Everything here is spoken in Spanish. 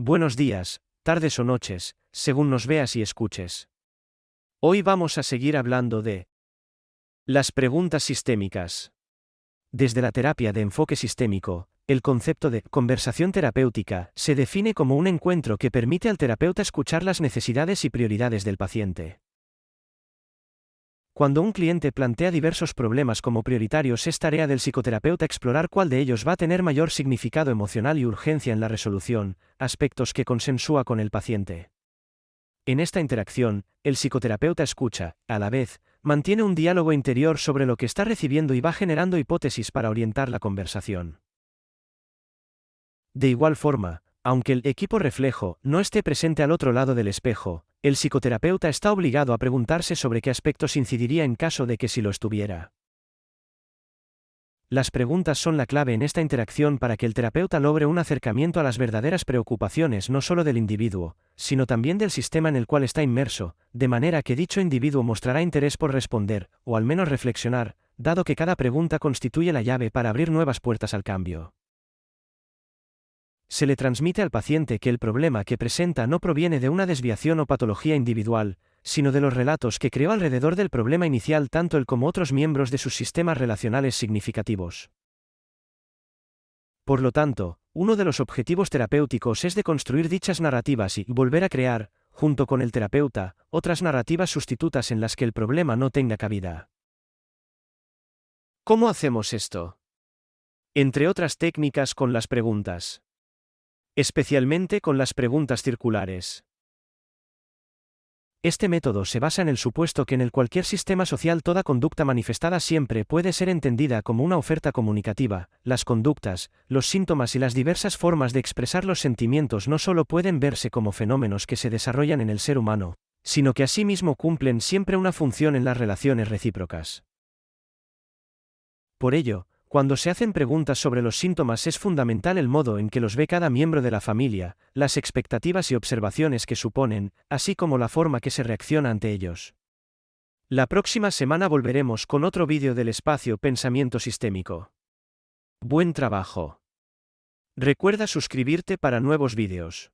Buenos días, tardes o noches, según nos veas y escuches. Hoy vamos a seguir hablando de las preguntas sistémicas. Desde la terapia de enfoque sistémico, el concepto de conversación terapéutica se define como un encuentro que permite al terapeuta escuchar las necesidades y prioridades del paciente. Cuando un cliente plantea diversos problemas como prioritarios es tarea del psicoterapeuta explorar cuál de ellos va a tener mayor significado emocional y urgencia en la resolución, aspectos que consensúa con el paciente. En esta interacción, el psicoterapeuta escucha, a la vez, mantiene un diálogo interior sobre lo que está recibiendo y va generando hipótesis para orientar la conversación. De igual forma, aunque el equipo reflejo no esté presente al otro lado del espejo, el psicoterapeuta está obligado a preguntarse sobre qué aspectos incidiría en caso de que si lo estuviera. Las preguntas son la clave en esta interacción para que el terapeuta logre un acercamiento a las verdaderas preocupaciones no solo del individuo, sino también del sistema en el cual está inmerso, de manera que dicho individuo mostrará interés por responder, o al menos reflexionar, dado que cada pregunta constituye la llave para abrir nuevas puertas al cambio. Se le transmite al paciente que el problema que presenta no proviene de una desviación o patología individual, sino de los relatos que creó alrededor del problema inicial tanto él como otros miembros de sus sistemas relacionales significativos. Por lo tanto, uno de los objetivos terapéuticos es de construir dichas narrativas y volver a crear, junto con el terapeuta, otras narrativas sustitutas en las que el problema no tenga cabida. ¿Cómo hacemos esto? Entre otras técnicas con las preguntas especialmente con las preguntas circulares. Este método se basa en el supuesto que en el cualquier sistema social toda conducta manifestada siempre puede ser entendida como una oferta comunicativa, las conductas, los síntomas y las diversas formas de expresar los sentimientos no solo pueden verse como fenómenos que se desarrollan en el ser humano, sino que asimismo cumplen siempre una función en las relaciones recíprocas. Por ello, cuando se hacen preguntas sobre los síntomas es fundamental el modo en que los ve cada miembro de la familia, las expectativas y observaciones que suponen, así como la forma que se reacciona ante ellos. La próxima semana volveremos con otro vídeo del espacio Pensamiento Sistémico. Buen trabajo. Recuerda suscribirte para nuevos vídeos.